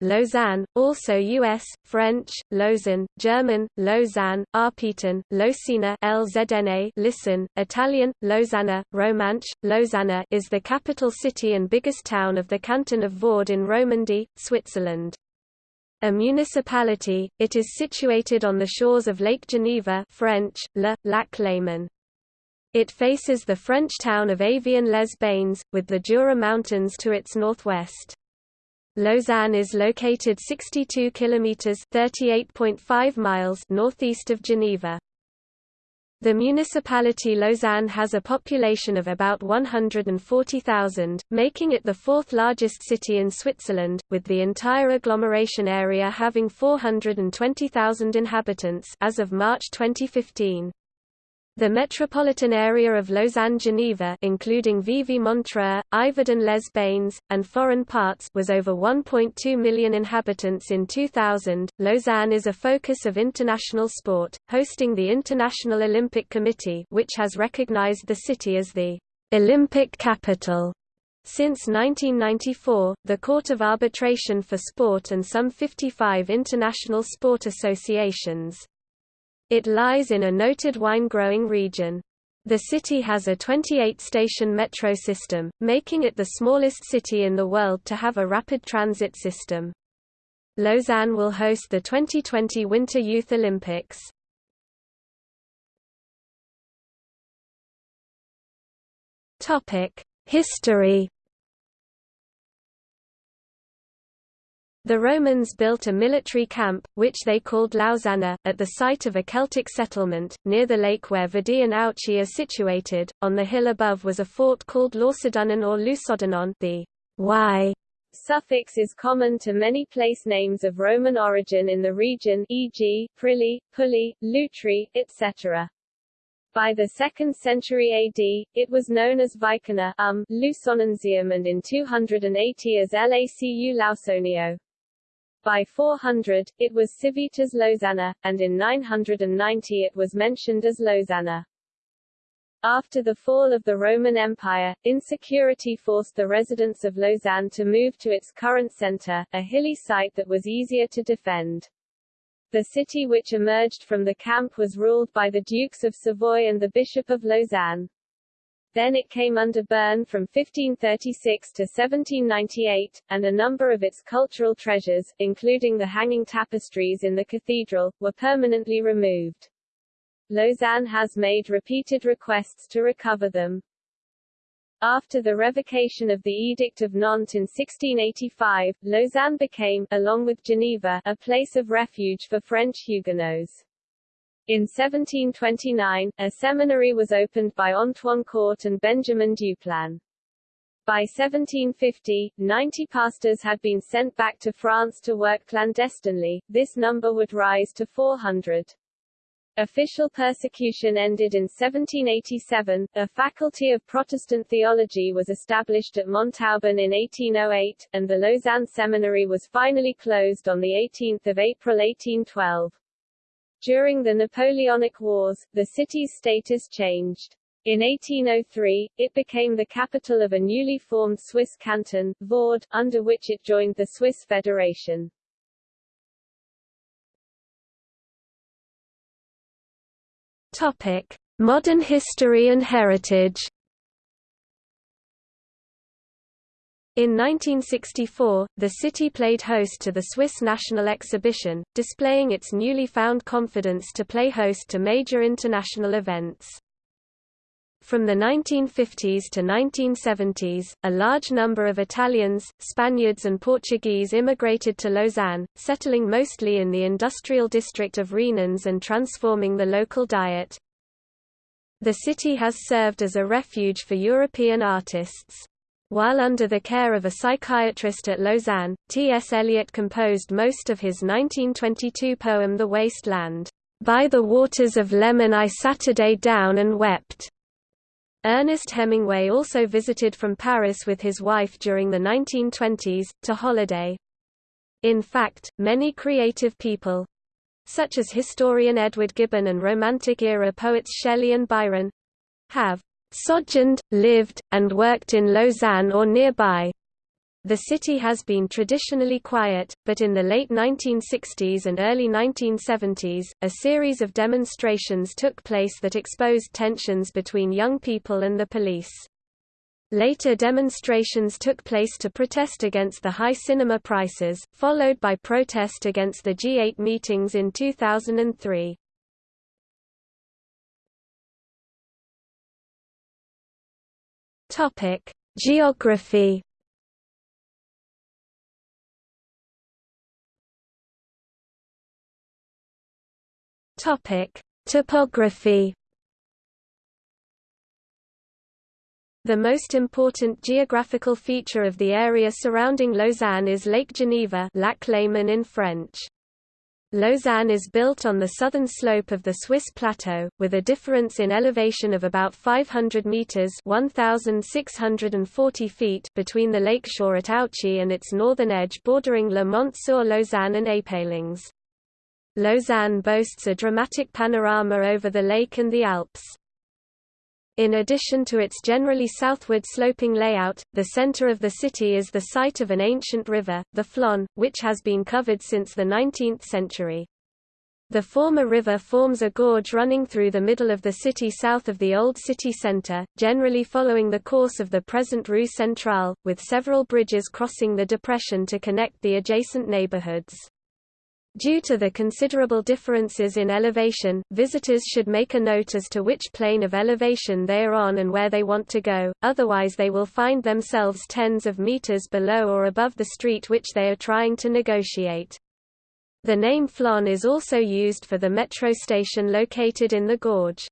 Lausanne, also US, French, Lausanne, German, Lausanne, Arpitan, Lausanne, LZNA listen, Italian, Lausanne, Romanche, Lausanne is the capital city and biggest town of the canton of Vaud in Romandy, Switzerland. A municipality, it is situated on the shores of Lake Geneva French, Le, Lac Léman. It faces the French town of Évian-les-Bains, with the Jura Mountains to its northwest. Lausanne is located 62 kilometers (38.5 miles) northeast of Geneva. The municipality Lausanne has a population of about 140,000, making it the fourth largest city in Switzerland, with the entire agglomeration area having 420,000 inhabitants as of March 2015. The metropolitan area of Lausanne-Geneva including Vevey-Montreux, Yverdon-les-Bains, and foreign parts was over 1.2 million inhabitants in 2000. Lausanne is a focus of international sport, hosting the International Olympic Committee which has recognized the city as the Olympic capital. Since 1994, the Court of Arbitration for Sport and some 55 international sport associations. It lies in a noted wine-growing region. The city has a 28-station metro system, making it the smallest city in the world to have a rapid transit system. Lausanne will host the 2020 Winter Youth Olympics. History The Romans built a military camp, which they called Lausanna, at the site of a Celtic settlement, near the lake where Vidy and Ouchy are situated. On the hill above was a fort called Lausodunnen or Lusodanon the y suffix is common to many place names of Roman origin in the region e.g., Prilly, Pully, Lutry, etc. By the 2nd century AD, it was known as Vicana um, Lusonensium and in 280 as Lacu Lausonio. By 400, it was Civitas Lausanna, and in 990 it was mentioned as Lausanna. After the fall of the Roman Empire, insecurity forced the residents of Lausanne to move to its current center, a hilly site that was easier to defend. The city which emerged from the camp was ruled by the Dukes of Savoy and the Bishop of Lausanne. Then it came under Bern from 1536 to 1798, and a number of its cultural treasures, including the hanging tapestries in the cathedral, were permanently removed. Lausanne has made repeated requests to recover them. After the revocation of the Edict of Nantes in 1685, Lausanne became, along with Geneva, a place of refuge for French Huguenots. In 1729, a seminary was opened by Antoine Court and Benjamin Duplan. By 1750, 90 pastors had been sent back to France to work clandestinely, this number would rise to 400. Official persecution ended in 1787, a faculty of Protestant theology was established at Montauban in 1808, and the Lausanne Seminary was finally closed on 18 April 1812. During the Napoleonic Wars, the city's status changed. In 1803, it became the capital of a newly formed Swiss canton, Vaud, under which it joined the Swiss Federation. Topic: Modern history and heritage. In 1964, the city played host to the Swiss National Exhibition, displaying its newly found confidence to play host to major international events. From the 1950s to 1970s, a large number of Italians, Spaniards and Portuguese immigrated to Lausanne, settling mostly in the industrial district of Renens and transforming the local diet. The city has served as a refuge for European artists. While under the care of a psychiatrist at Lausanne, T.S. Eliot composed most of his 1922 poem The Waste Land. By the waters of Leman I Saturday down and wept. Ernest Hemingway also visited from Paris with his wife during the 1920s, to holiday. In fact, many creative people such as historian Edward Gibbon and Romantic-era poets Shelley and Byron have sojourned, lived, and worked in Lausanne or nearby. The city has been traditionally quiet, but in the late 1960s and early 1970s, a series of demonstrations took place that exposed tensions between young people and the police. Later demonstrations took place to protest against the high cinema prices, followed by protest against the G8 meetings in 2003. Topic: Geography Topic: Topography. The most important geographical feature of the area surrounding Lausanne is Lake Geneva Lac Léman in French. Lausanne is built on the southern slope of the Swiss plateau, with a difference in elevation of about 500 meters (1,640 feet) between the lakeshore at Ouchy and its northern edge bordering Le Mont-sur-Lausanne and Épalinges. Lausanne boasts a dramatic panorama over the lake and the Alps. In addition to its generally southward sloping layout, the center of the city is the site of an ancient river, the Flon, which has been covered since the 19th century. The former river forms a gorge running through the middle of the city south of the old city center, generally following the course of the present Rue Centrale, with several bridges crossing the depression to connect the adjacent neighborhoods. Due to the considerable differences in elevation, visitors should make a note as to which plane of elevation they are on and where they want to go, otherwise they will find themselves tens of meters below or above the street which they are trying to negotiate. The name Flon is also used for the metro station located in the gorge.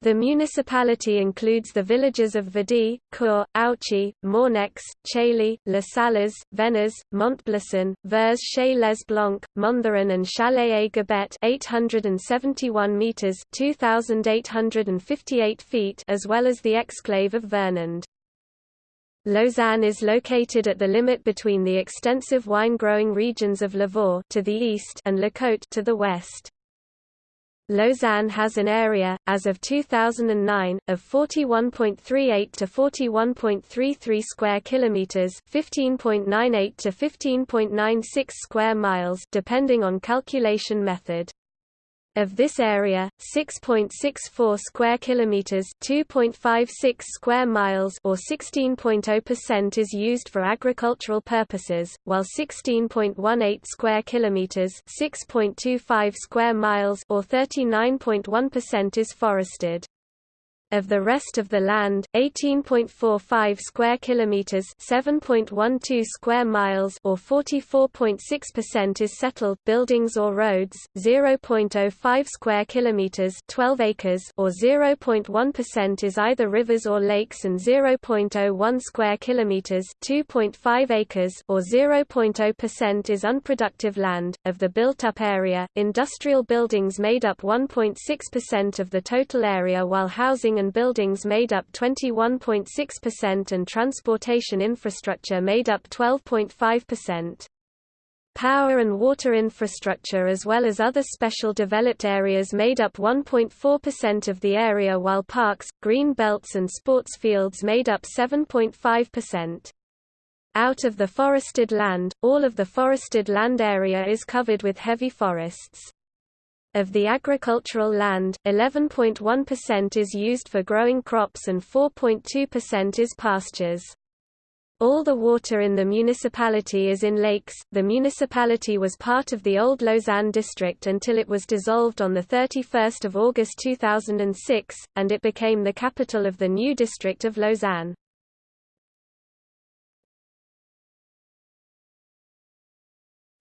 The municipality includes the villages of Vidy, Cour, Ouchy, Mornex, Chailly, Les Salles, Vennes, Montblesson, Vers chez les Blancs, Montheron and Chalet-à-Gobet 871 meters 2858 feet as well as the exclave of Vernand. Lausanne is located at the limit between the extensive wine-growing regions of Lavaux to the east and La Côte to the west. Lausanne has an area, as of 2009, of 41.38 to 41.33 square kilometers, 15.98 to 15.96 square miles, depending on calculation method. Of this area, 6.64 square kilometers, 2.56 square miles or 16.0% is used for agricultural purposes, while 16.18 square kilometers, 6.25 square miles or 39.1% is forested. Of the rest of the land, 18.45 square kilometers, 7.12 square miles or 44.6% is settled buildings or roads, 0.05 square kilometers, 12 acres or 0.1% is either rivers or lakes and 0.01 square kilometers, 2.5 acres or 0.0% is unproductive land. Of the built-up area, industrial buildings made up 1.6% of the total area while housing and buildings made up 21.6% and transportation infrastructure made up 12.5%. Power and water infrastructure as well as other special developed areas made up 1.4% of the area while parks, green belts and sports fields made up 7.5%. Out of the forested land, all of the forested land area is covered with heavy forests. Of the agricultural land, 11.1% is used for growing crops and 4.2% is pastures. All the water in the municipality is in lakes. The municipality was part of the old Lausanne district until it was dissolved on the 31st of August 2006 and it became the capital of the new district of Lausanne.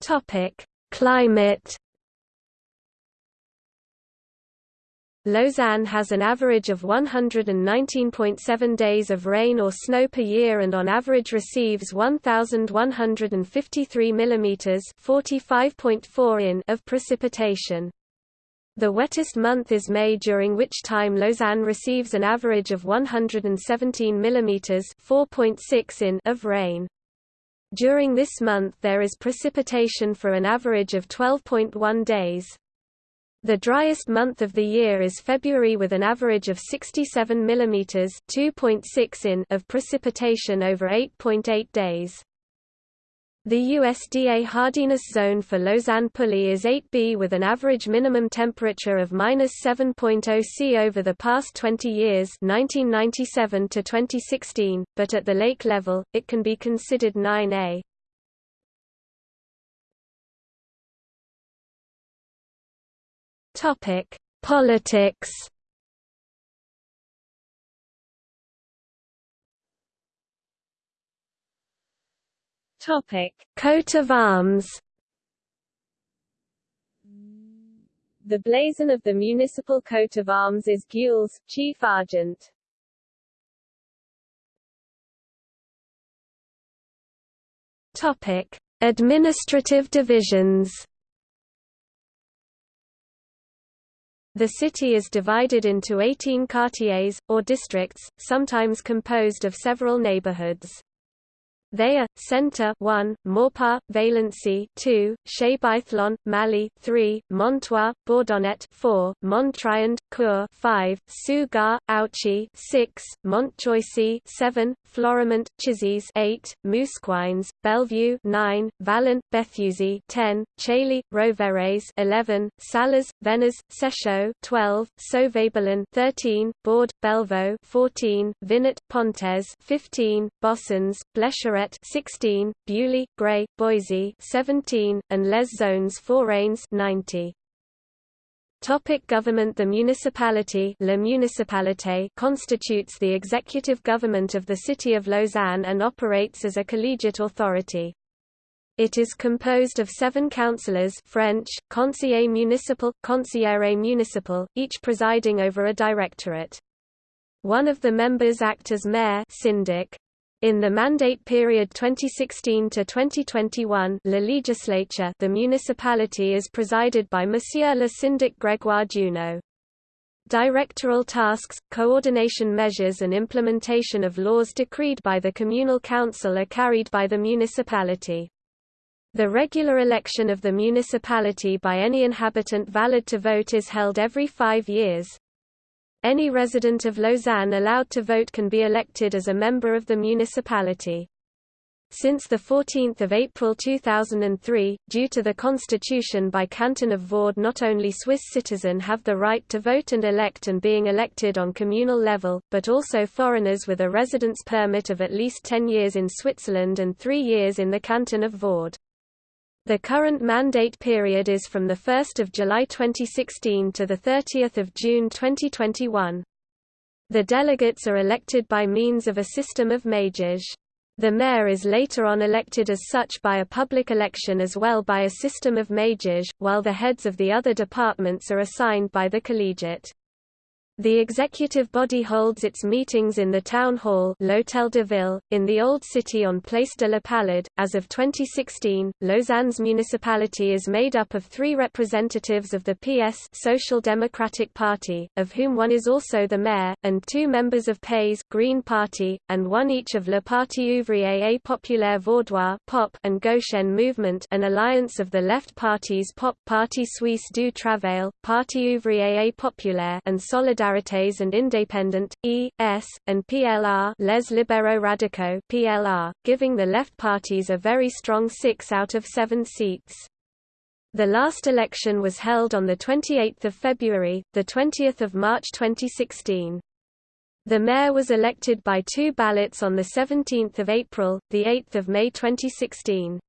Topic: Climate Lausanne has an average of 119.7 days of rain or snow per year and on average receives 1,153 mm 45.4 in of precipitation. The wettest month is May during which time Lausanne receives an average of 117 mm 4.6 in of rain. During this month there is precipitation for an average of 12.1 days. The driest month of the year is February with an average of 67 mm (2.6 in) of precipitation over 8.8 days. The USDA hardiness zone for Lausanne Pully is 8B with an average minimum temperature of -7.0 C over the past 20 years 1997 to 2016, but at the lake level, it can be considered 9A. Politics Topic: Coat of arms. The blazon of the municipal coat of arms is gules, chief argent. Topic: Administrative divisions. The city is divided into 18 quartiers, or districts, sometimes composed of several neighborhoods. They are Centre 1, Maupas, Valency 2, Chebaithlon, Malley 3, Montoie, Bourdonnette 4, Montriond, Cour 5, Sugar, Ouchy 6, Montchoisy 7, Florimont, Chissiez 8, Mousquines, Bellevue 9, Valent, Béthusy 10, Chailly, Rovéréaz 11, Salers, Vennes, Séchaud 12, Sauvabelin 13, Bourg, Bellevaux 14, Vinet, Pontaise 15, Bossons, Blécherette 16, Beaulieu, Gray, Boisy 17, and Les Zones Forains 90. Topic government The municipality La municipalité constitutes the executive government of the city of Lausanne and operates as a collegiate authority. It is composed of seven councillors French, conseiller municipal, conseillere municipal, each presiding over a directorate. One of the members act as mayor syndic, in the mandate period 2016 to 2021, La Legislature, the municipality is presided by Monsieur le Syndic Grégoire Junod. Directoral tasks, coordination measures and implementation of laws decreed by the communal council are carried by the municipality. The regular election of the municipality by any inhabitant valid to vote is held every five years. Any resident of Lausanne allowed to vote can be elected as a member of the municipality. Since 14 April 2003, due to the constitution by Canton of Vaud not only Swiss citizen have the right to vote and elect and being elected on communal level, but also foreigners with a residence permit of at least 10 years in Switzerland and 3 years in the Canton of Vaud. The current mandate period is from 1 July 2016 to 30 June 2021. The delegates are elected by means of a system of majors. The mayor is later on elected as such by a public election as well by a system of majors, while the heads of the other departments are assigned by the collegiate. The executive body holds its meetings in the town hall L'Hôtel de Ville, in the Old City on Place de la Palud. As of 2016, Lausanne's municipality is made up of three representatives of the PS Social Democratic Party, of whom one is also the mayor, and two members of PAYS Green Party, and one each of Le Parti ouvrier et populaire vaudois POP and Gauchen Movement an alliance of the left parties POP Parti Suisse du Travail, Parti ouvrier et populaire and Solidarité Solidarités and Indépendant, E.S., and PLR Les Libéraux Radicaux PLR, giving the left parties a very strong six out of seven seats. The last election was held on 28 February, 20 March 2016. The mayor was elected by two ballots on 17 April, 8 May 2016.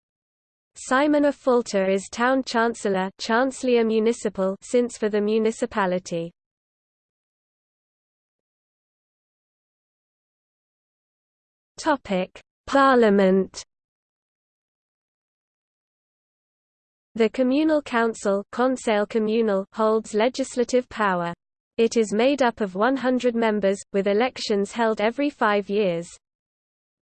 Simon Affolter is town chancellor Chancelier Municipal since for the municipality. Topic: Parliament. The Communal Council communal holds legislative power. It is made up of 100 members, with elections held every five years.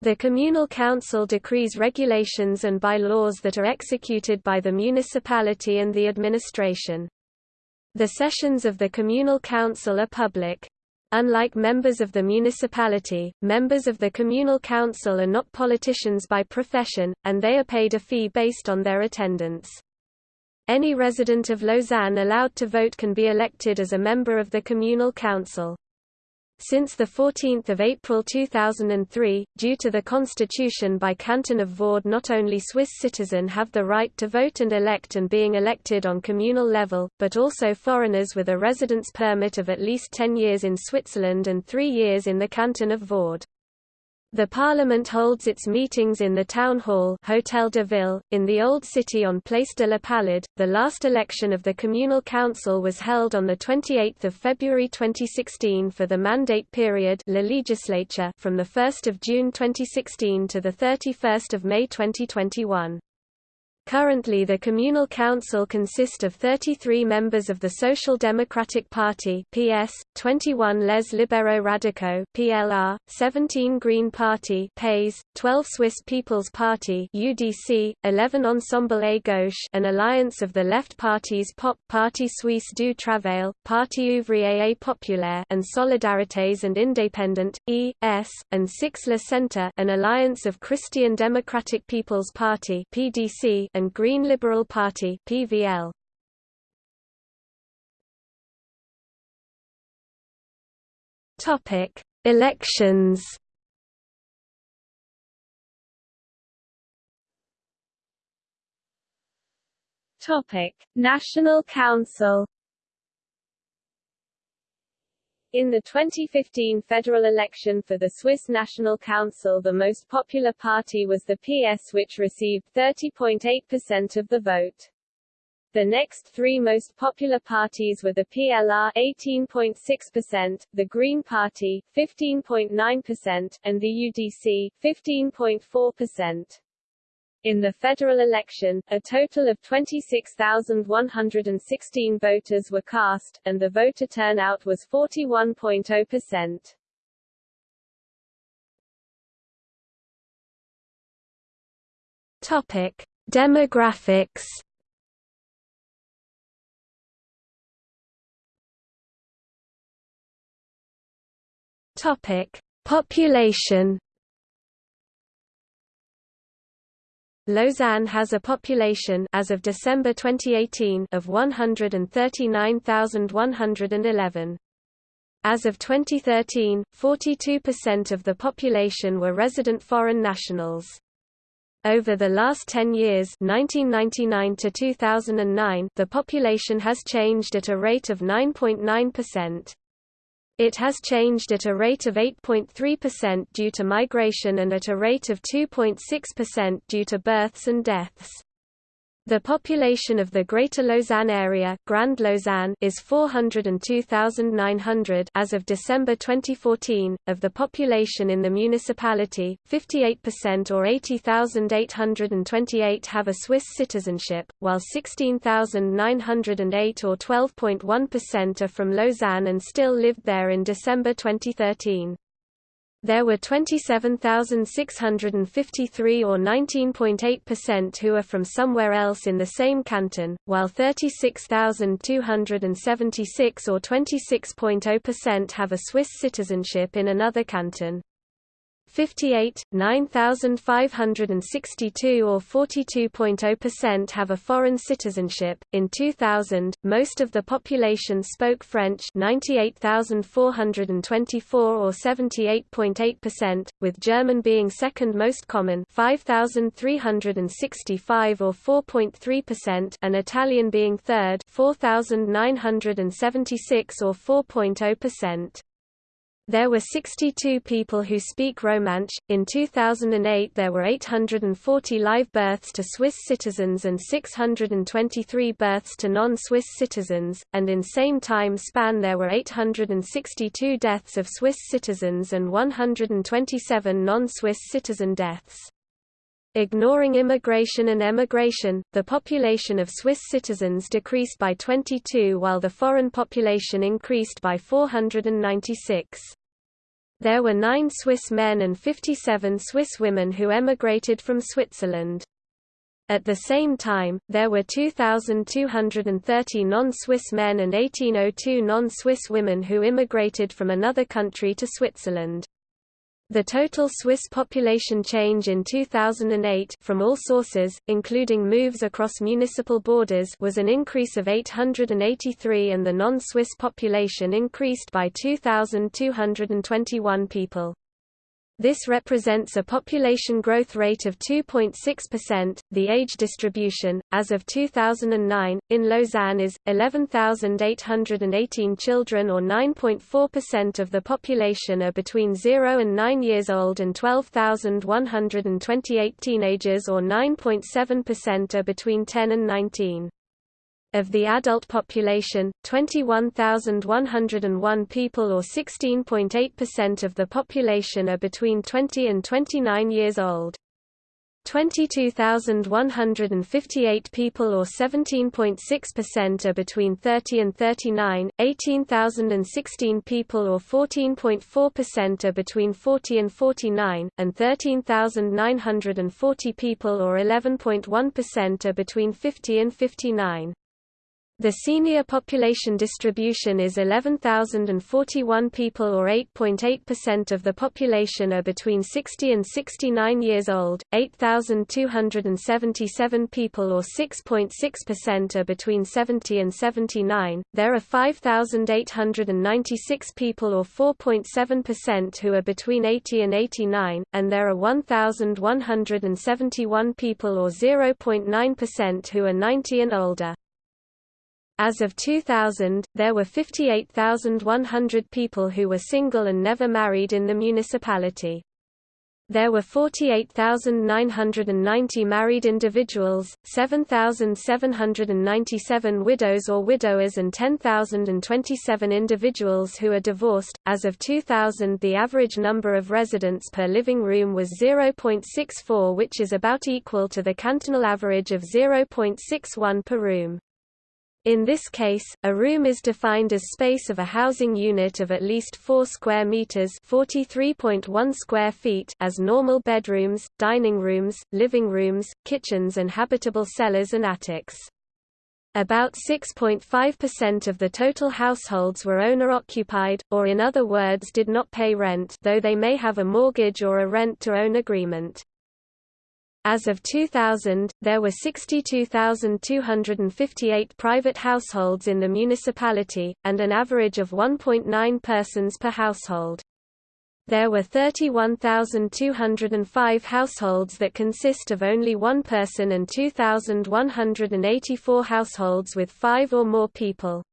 The Communal Council decrees regulations and by-laws that are executed by the municipality and the administration. The sessions of the Communal Council are public. Unlike members of the municipality, members of the communal council are not politicians by profession, and they are paid a fee based on their attendance. Any resident of Lausanne allowed to vote can be elected as a member of the communal council. Since 14 April 2003, due to the constitution by Canton of Vaud not only Swiss citizen have the right to vote and elect and being elected on communal level, but also foreigners with a residence permit of at least 10 years in Switzerland and 3 years in the Canton of Vaud. The Parliament holds its meetings in the Town Hall Hotel de Ville, in the Old City on Place de la Palud. The last election of the Communal Council was held on 28 February 2016 for the mandate period La legislature from 1 June 2016 to 31 May 2021. Currently the communal council consists of 33 members of the Social Democratic Party PS, 21 Les Libéraux Radicaux PLR, 17 Green Party PAYS, 12 Swiss People's Party UDC, 11 Ensemble à Gauche an alliance of the left parties POP Parti Suisse du Travail, Parti Ouvrier et Populaire and Solidarités and Independent, E.S., and 6 Le Centre an alliance of Christian Democratic People's Party PDC and Green Liberal Party (PVL). Topic: Elections. Topic: National Council In the 2015 federal election for the Swiss National Council the most popular party was the PS which received 30.8% of the vote. The next three most popular parties were the PLR 18.6%, the Green Party 15.9%, and the UDC 15.4%. In the federal election, a total of 26,116 voters were cast, and the voter turnout was 41.0%. Topic: Demographics. Topic: Population. Lausanne has a population as of December 2018 of 139,111. As of 2013, 42% of the population were resident foreign nationals. Over the last 10 years 1999 to 2009, the population has changed at a rate of 9.9%. It has changed at a rate of 8.3% due to migration and at a rate of 2.6% due to births and deaths. The population of the Greater Lausanne area Grand Lausanne is 402,900 as of December 2014. Of the population in the municipality, 58% or 80,828 have a Swiss citizenship, while 16,908 or 12.1% are from Lausanne and still lived there in December 2013. There were 27,653 or 19.8% who are from somewhere else in the same canton, while 36,276 or 26.0% have a Swiss citizenship in another canton. 58, 9,562 or 42.0% have a foreign citizenship. In 2000, most of the population spoke French 98,424 or 78.8%, with German being second most common 5,365 or 4.3% and Italian being third 4,976 or 4.0%. There were 62 people who speak Romansh. In 2008, there were 840 live births to Swiss citizens and 623 births to non Swiss citizens, and in same time span, there were 862 deaths of Swiss citizens and 127 non Swiss citizen deaths. Ignoring immigration and emigration, the population of Swiss citizens decreased by 22 while the foreign population increased by 496. There were nine Swiss men and 57 Swiss women who emigrated from Switzerland. At the same time, there were 2,230 non-Swiss men and 1802 non-Swiss women who immigrated from another country to Switzerland. The total Swiss population change in 2008 from all sources, including moves across municipal borders was an increase of 883 and the non-Swiss population increased by 2,221 people. This represents a population growth rate of 2.6%. The age distribution, as of 2009, in Lausanne is 11,818 children, or 9.4% of the population, are between 0 and 9 years old, and 12,128 teenagers, or 9.7%, are between 10 and 19. Of the adult population, 21,101 people or 16.8% of the population are between 20 and 29 years old. 22,158 people or 17.6% are between 30 and 39, 18,016 people or 14.4% are between 40 and 49, and 13,940 people or 11.1% are between 50 and 59. The senior population distribution is 11,041 people or 8.8% of the population are between 60 and 69 years old, 8,277 people or 6.6% are between 70 and 79. There are 5,896 people or 4.7% who are between 80 and 89, and there are 1,171 people or 0.9% who are 90 and older. As of 2000, there were 58,100 people who were single and never married in the municipality. There were 48,990 married individuals, 7,797 widows or widowers, and 10,027 individuals who are divorced. As of 2000, the average number of residents per living room was 0.64, which is about equal to the cantonal average of 0.61 per room. In this case, a room is defined as space of a housing unit of at least 4 square meters (43.1 square feet) as normal bedrooms, dining rooms, living rooms, kitchens and habitable cellars and attics. About 6.5% of the total households were owner-occupied, or in other words did not pay rent though they may have a mortgage or a rent-to-own agreement. As of 2000, there were 62,258 private households in the municipality, and an average of 1.9 persons per household. There were 31,205 households that consist of only one person and 2,184 households with five or more people.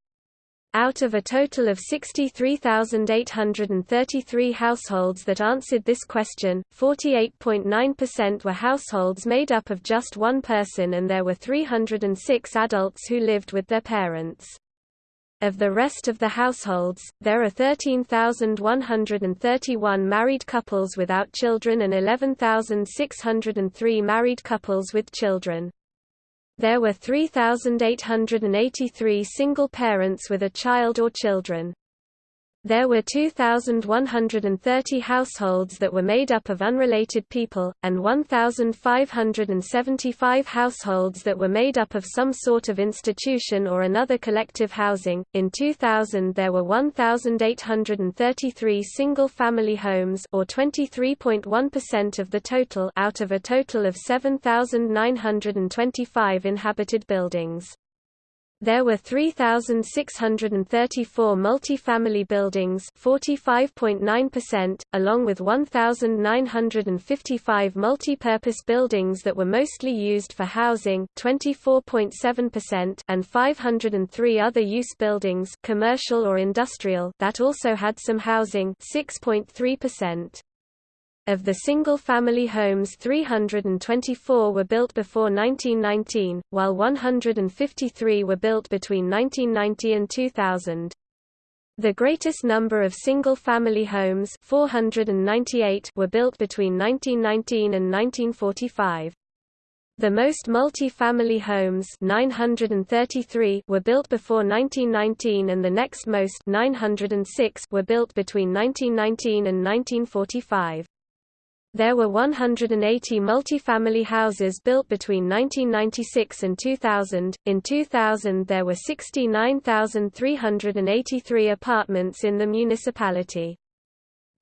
Out of a total of 63,833 households that answered this question, 48.9% were households made up of just one person and there were 306 adults who lived with their parents. Of the rest of the households, there are 13,131 married couples without children and 11,603 married couples with children. There were 3,883 single parents with a child or children. There were 2,130 households that were made up of unrelated people, and 1,575 households that were made up of some sort of institution or another collective housing. In 2000, there were 1,833 single family homes, or 23.1% of the total, out of a total of 7,925 inhabited buildings. There were 3,634 multi-family buildings 45.9%, along with 1,955 multi-purpose buildings that were mostly used for housing 24.7% and 503 other use buildings commercial or industrial that also had some housing 6.3%. Of the single-family homes 324 were built before 1919, while 153 were built between 1990 and 2000. The greatest number of single-family homes 498 were built between 1919 and 1945. The most multi-family homes 933 were built before 1919 and the next most 906 were built between 1919 and 1945. There were 180 multifamily houses built between 1996 and 2000. In 2000, there were 69,383 apartments in the municipality.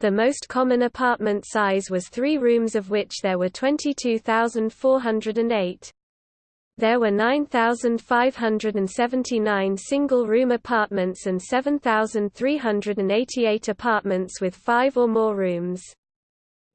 The most common apartment size was three rooms of which there were 22,408. There were 9,579 single-room apartments and 7,388 apartments with five or more rooms.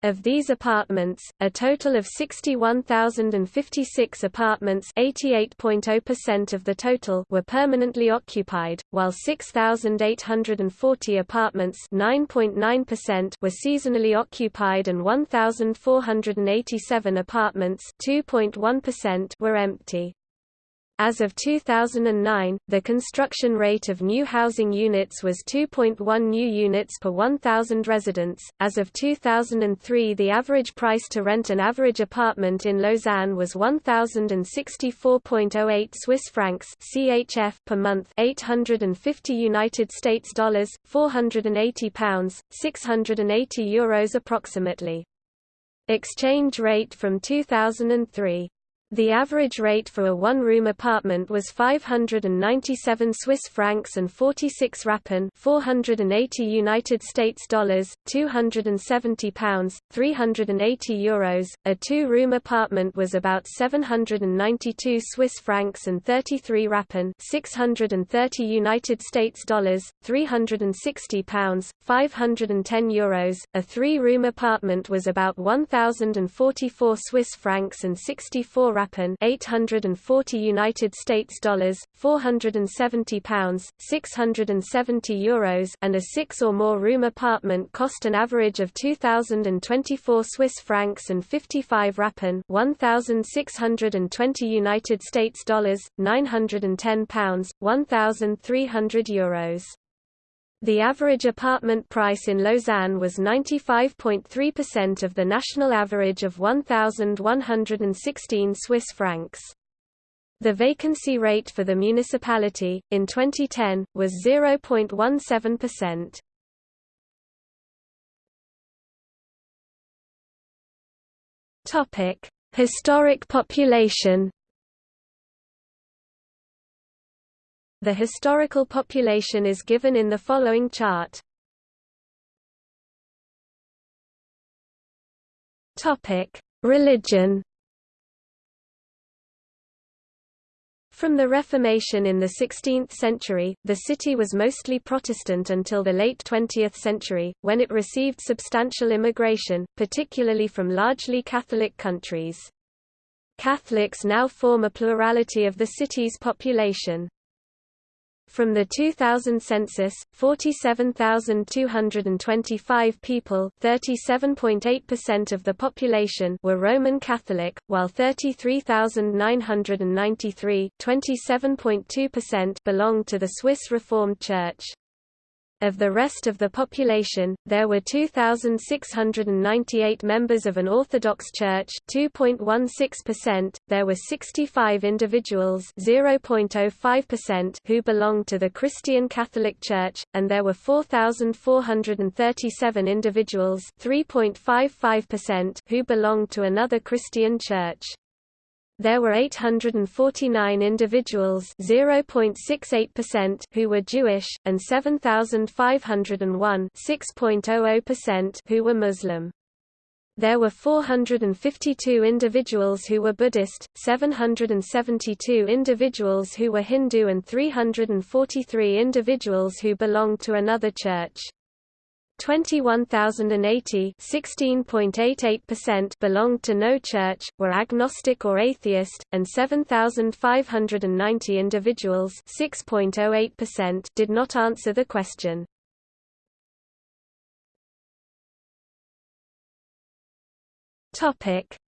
Of these apartments, a total of 61,056 apartments (88.0% of the total) were permanently occupied, while 6,840 apartments (9.9%) were seasonally occupied and 1,487 apartments (2.1%) were empty. As of 2009, the construction rate of new housing units was 2.1 new units per 1,000 residents. As of 2003, the average price to rent an average apartment in Lausanne was 1,064.08 Swiss francs (CHF) per month, 850 United States dollars, 480 pounds, 680 euros approximately. Exchange rate from 2003 the average rate for a one-room apartment was 597 Swiss francs and 46 rappen, 480 United States dollars, 270 pounds, 380 euros. A two-room apartment was about 792 Swiss francs and 33 rappen, 630 United States dollars, 360 pounds, 510 euros. A three-room apartment was about 1044 Swiss francs and 64 rappen 840 United States dollars, 470 pounds, 670 euros, and a six or more room apartment cost an average of 2024 Swiss francs and 55 rappen, 1620 United States dollars, 910 pounds, 1300 euros. The average apartment price in Lausanne was 95.3% of the national average of 1,116 Swiss francs. The vacancy rate for the municipality, in 2010, was 0.17%. Historic population The historical population is given in the following chart. Topic: Religion. From the Reformation in the 16th century, the city was mostly Protestant until the late 20th century, when it received substantial immigration, particularly from largely Catholic countries. Catholics now form a plurality of the city's population. From the 2000 census, 47,225 people (37.8% of the population) were Roman Catholic, while 33,993 (27.2%) belonged to the Swiss Reformed Church. Of the rest of the population, there were 2,698 members of an Orthodox Church 2.16%, there were 65 individuals 0.05% who belonged to the Christian Catholic Church, and there were 4,437 individuals 3.55% who belonged to another Christian church. There were 849 individuals (0.68%) who were Jewish and 7501 (6.00%) who were Muslim. There were 452 individuals who were Buddhist, 772 individuals who were Hindu and 343 individuals who belonged to another church. 21,080 16.88% belonged to no church, were agnostic or atheist, and 7,590 individuals 6.08% did not answer the question.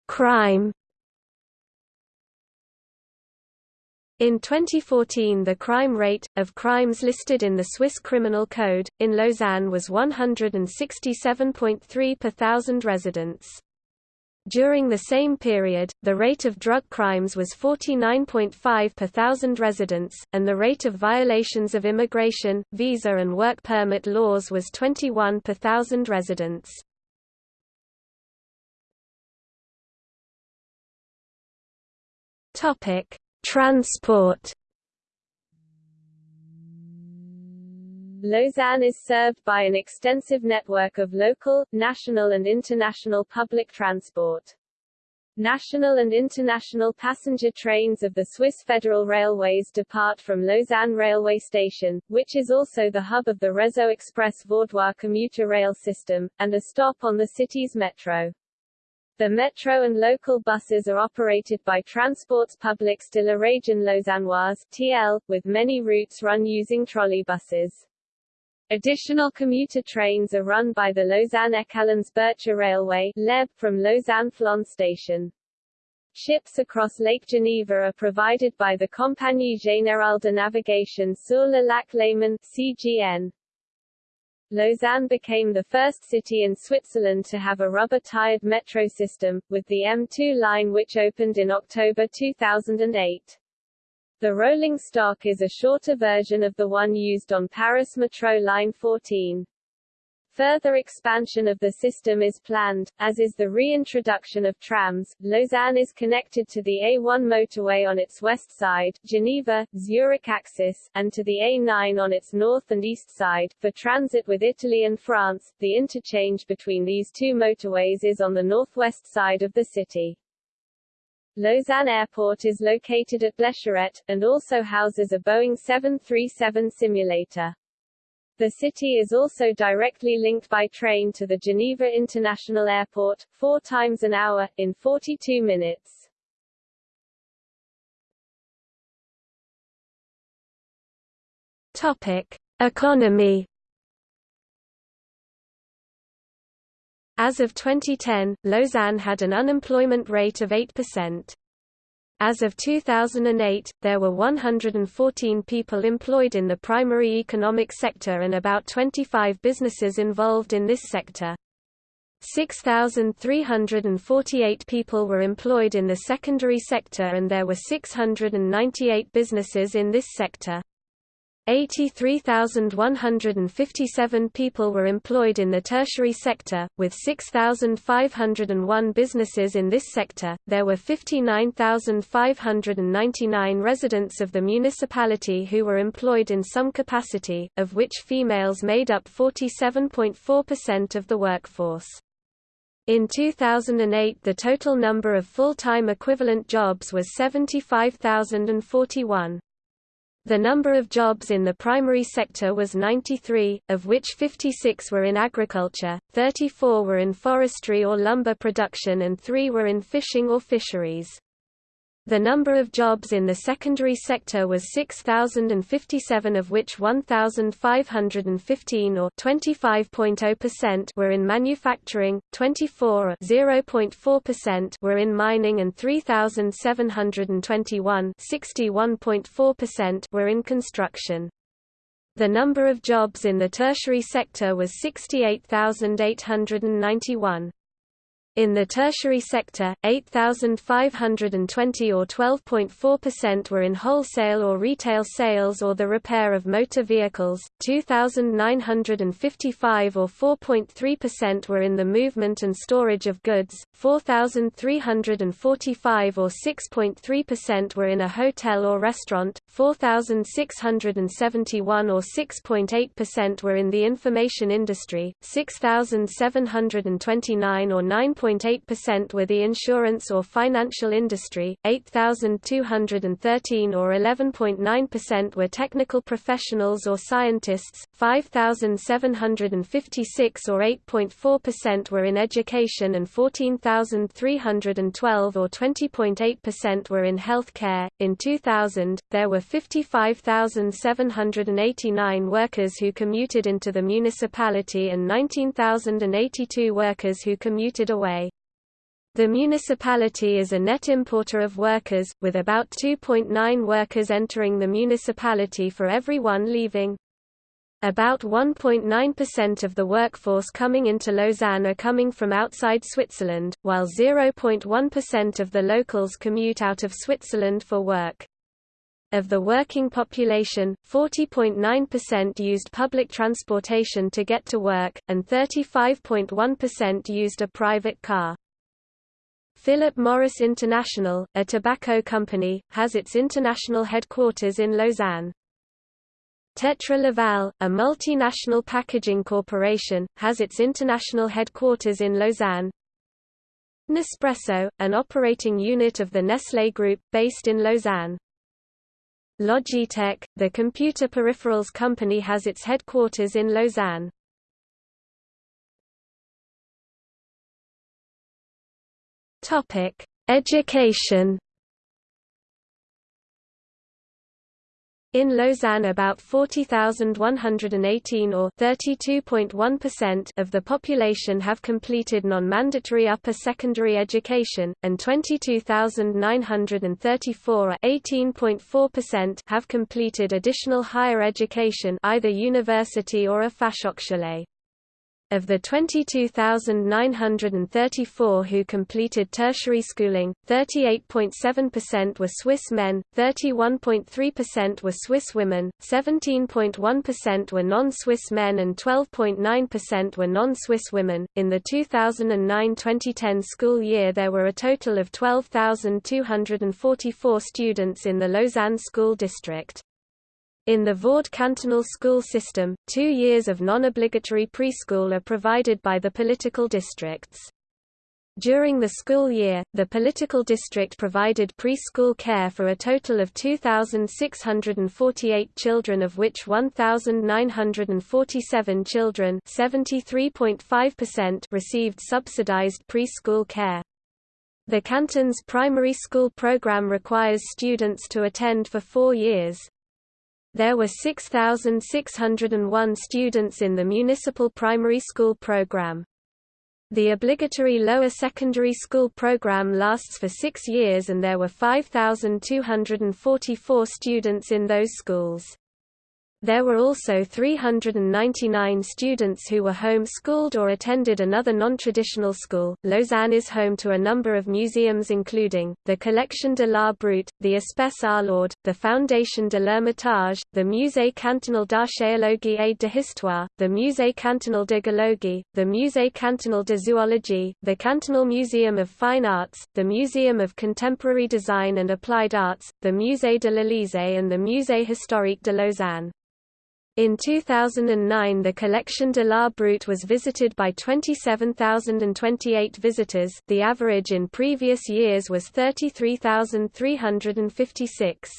Crime In 2014 the crime rate, of crimes listed in the Swiss Criminal Code, in Lausanne was 167.3 per thousand residents. During the same period, the rate of drug crimes was 49.5 per thousand residents, and the rate of violations of immigration, visa and work permit laws was 21 per thousand residents. Topic: Transport Lausanne is served by an extensive network of local, national and international public transport. National and international passenger trains of the Swiss Federal Railways depart from Lausanne Railway Station, which is also the hub of the Réseau Express Vaudois commuter rail system, and a stop on the city's metro. The metro and local buses are operated by Transports Publics de la Région Lausannoise TL, with many routes run using trolleybuses. Additional commuter trains are run by the Lausanne-Echallens-Bercher Railway LEB from Lausanne-Flon station. Ships across Lake Geneva are provided by the Compagnie Générale de Navigation sur le Lac Léman CGN. Lausanne became the first city in Switzerland to have a rubber-tired metro system, with the M2 line which opened in October 2008. The rolling stock is a shorter version of the one used on Paris Metro Line 14. Further expansion of the system is planned, as is the reintroduction of trams. Lausanne is connected to the A1 motorway on its west side, Geneva, Zurich axis, and to the A9 on its north and east side. For transit with Italy and France, the interchange between these two motorways is on the northwest side of the city. Lausanne Airport is located at Blécherette, and also houses a Boeing 737 simulator. The city is also directly linked by train to the Geneva International Airport, four times an hour, in 42 minutes. Topic. Economy As of 2010, Lausanne had an unemployment rate of 8%. As of 2008, there were 114 people employed in the primary economic sector and about 25 businesses involved in this sector. 6,348 people were employed in the secondary sector and there were 698 businesses in this sector. 83,157 people were employed in the tertiary sector, with 6,501 businesses in this sector. There were 59,599 residents of the municipality who were employed in some capacity, of which females made up 47.4% of the workforce. In 2008 the total number of full-time equivalent jobs was 75,041. The number of jobs in the primary sector was 93, of which 56 were in agriculture, 34 were in forestry or lumber production and 3 were in fishing or fisheries. The number of jobs in the secondary sector was 6,057 of which 1,515 or 25.0% were in manufacturing, 24 or 0.4% were in mining and 3,721 61.4% were in construction. The number of jobs in the tertiary sector was 68,891. In the tertiary sector, 8,520 or 12.4% were in wholesale or retail sales or the repair of motor vehicles, 2,955 or 4.3% were in the movement and storage of goods, 4,345 or 6.3% were in a hotel or restaurant, 4,671 or 6.8% were in the information industry, 6,729 or 9. 9.8% were the insurance or financial industry, 8,213 or 11.9% were technical professionals or scientists, 5,756 or 8.4% were in education and 14,312 or 20.8% were in health care. In 2000, there were 55,789 workers who commuted into the municipality and 19,082 workers who commuted away. The municipality is a net importer of workers, with about 2.9 workers entering the municipality for every one leaving. About 1.9% of the workforce coming into Lausanne are coming from outside Switzerland, while 0.1% of the locals commute out of Switzerland for work. Of the working population, 40.9% used public transportation to get to work, and 35.1% used a private car. Philip Morris International, a tobacco company, has its international headquarters in Lausanne. Tetra Laval, a multinational packaging corporation, has its international headquarters in Lausanne. Nespresso, an operating unit of the Nestlé Group, based in Lausanne. Logitech, the computer peripherals company has its headquarters in Lausanne. Topic: Education In Lausanne about 40,118 or 32.1% of the population have completed non-mandatory upper secondary education, and 22,934 or 18.4% have completed additional higher education either university or a Fachhochschule. Of the 22,934 who completed tertiary schooling, 38.7% were Swiss men, 31.3% were Swiss women, 17.1% were non-Swiss men and 12.9% were non-Swiss women. In the 2009-2010 school year there were a total of 12,244 students in the Lausanne school district. In the Vaud cantonal school system, two years of non-obligatory preschool are provided by the political districts. During the school year, the political district provided preschool care for a total of 2,648 children of which 1,947 children received subsidized preschool care. The canton's primary school program requires students to attend for four years. There were 6,601 students in the municipal primary school program. The obligatory lower secondary school program lasts for six years and there were 5,244 students in those schools. There were also 399 students who were home-schooled or attended another non-traditional school. Lausanne is home to a number of museums including, the Collection de l'Art Brut, the Espace Arlaud, the Foundation de l'Hermitage, the Musée cantonal d'archéologie et de histoire, the Musée cantonal de géologie, the Musée cantonal de zoologie, the Cantonal Museum of Fine Arts, the Museum of Contemporary Design and Applied Arts, the Musée de l'Élysée and the Musée historique de Lausanne. In 2009 the Collection de l'Art Brut was visited by 27,028 visitors, the average in previous years was 33,356.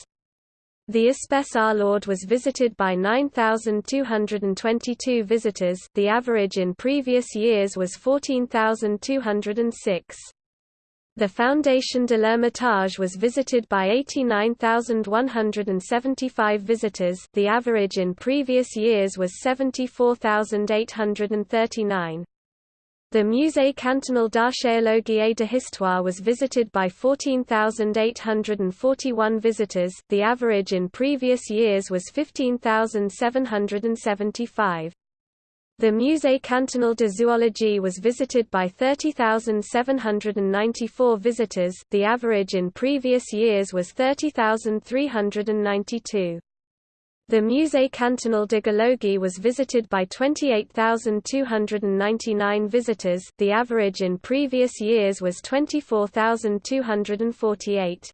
The Espace Arlaud was visited by 9,222 visitors the average in previous years was 14,206. The Foundation de l'Hermitage was visited by 89,175 visitors the average in previous years was 74,839. The Musée cantonal d'archéologie et d'histoire was visited by 14,841 visitors the average in previous years was 15,775. The Musée cantonal de zoologie was visited by 30,794 visitors the average in previous years was 30,392. The Musée cantonal de géologie was visited by 28,299 visitors the average in previous years was 24,248.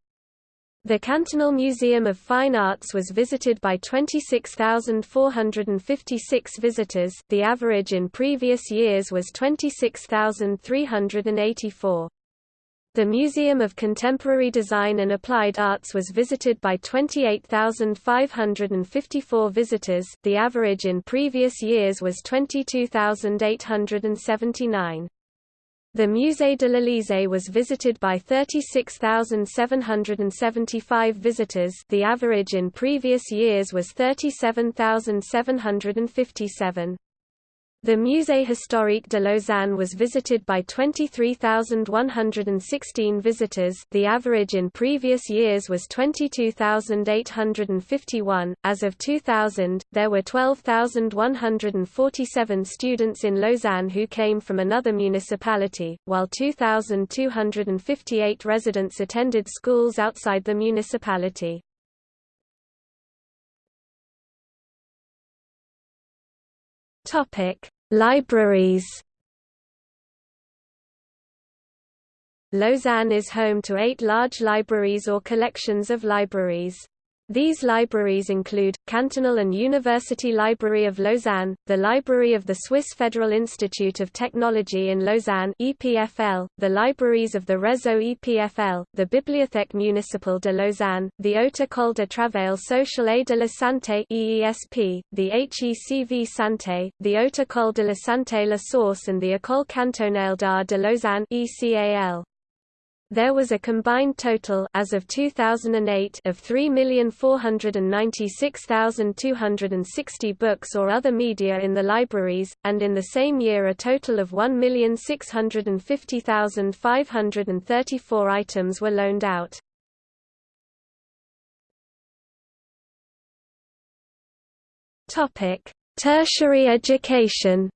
The Cantonal Museum of Fine Arts was visited by 26,456 visitors the average in previous years was 26,384. The Museum of Contemporary Design and Applied Arts was visited by 28,554 visitors the average in previous years was 22,879. The Musée de l'Élysée was visited by 36,775 visitors the average in previous years was 37,757. The Musée historique de Lausanne was visited by 23,116 visitors the average in previous years was 22,851. As of 2000, there were 12,147 students in Lausanne who came from another municipality, while 2,258 residents attended schools outside the municipality. Topic Libraries Lausanne is home to eight large libraries or collections of libraries. These libraries include, Cantonal and University Library of Lausanne, the Library of the Swiss Federal Institute of Technology in Lausanne EPFL, the libraries of the Réseau EPFL, the Bibliothèque Municipale de Lausanne, the Haute École de Travail Social et de la Santé EESP, the HECV Santé, the Haute École de la Santé La Source and the École Cantonale d'Art de Lausanne ECAL. There was a combined total as of 2008 of 3,496,260 books or other media in the libraries, and in the same year a total of 1,650,534 items were loaned out. Tertiary education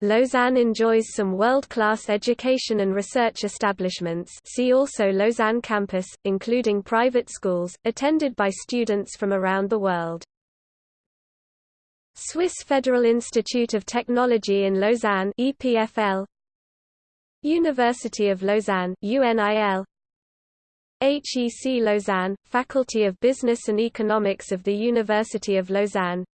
Lausanne enjoys some world-class education and research establishments. See also Lausanne campus, including private schools, attended by students from around the world. Swiss Federal Institute of Technology in Lausanne EPFL University of Lausanne UNIL HEC Lausanne, Faculty of Business and Economics of the University of Lausanne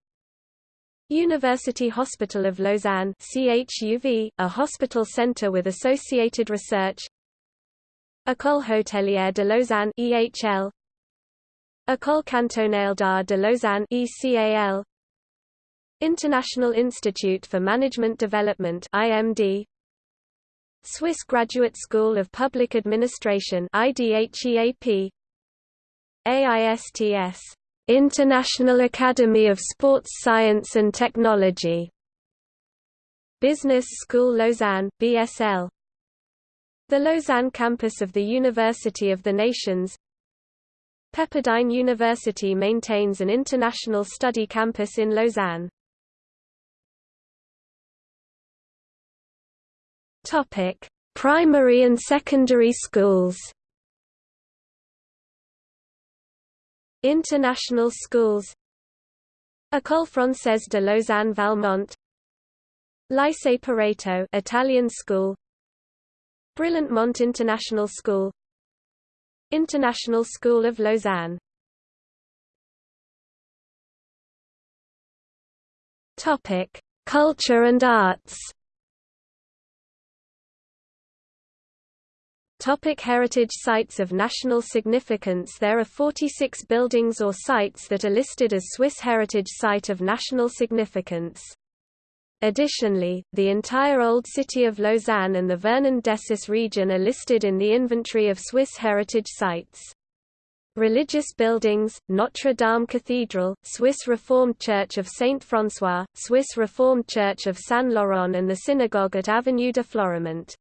University Hospital of Lausanne CHUV, a hospital center with associated research. École Hôtelière de Lausanne EHL École Cantonale d'Art de Lausanne ECAL International Institute for Management Development IMD Swiss Graduate School of Public Administration IDHEAP AISTS International Academy of Sports Science and Technology. Business School Lausanne BSL The Lausanne campus of the University of the Nations. Pepperdine University maintains an international study campus in Lausanne. Topic: Primary and secondary schools International schools. École Française de Lausanne Valmont. Lycée Pareto Italian school. Brillant Mont International School. International School of Lausanne. Topic Culture and arts Topic heritage sites of national significance There are 46 buildings or sites that are listed as Swiss Heritage Site of National Significance. Additionally, the entire Old City of Lausanne and the Vernand-Dessus region are listed in the Inventory of Swiss Heritage Sites. Religious buildings, Notre Dame Cathedral, Swiss Reformed Church of Saint François, Swiss Reformed Church of Saint-Laurent and the synagogue at Avenue de Florimont.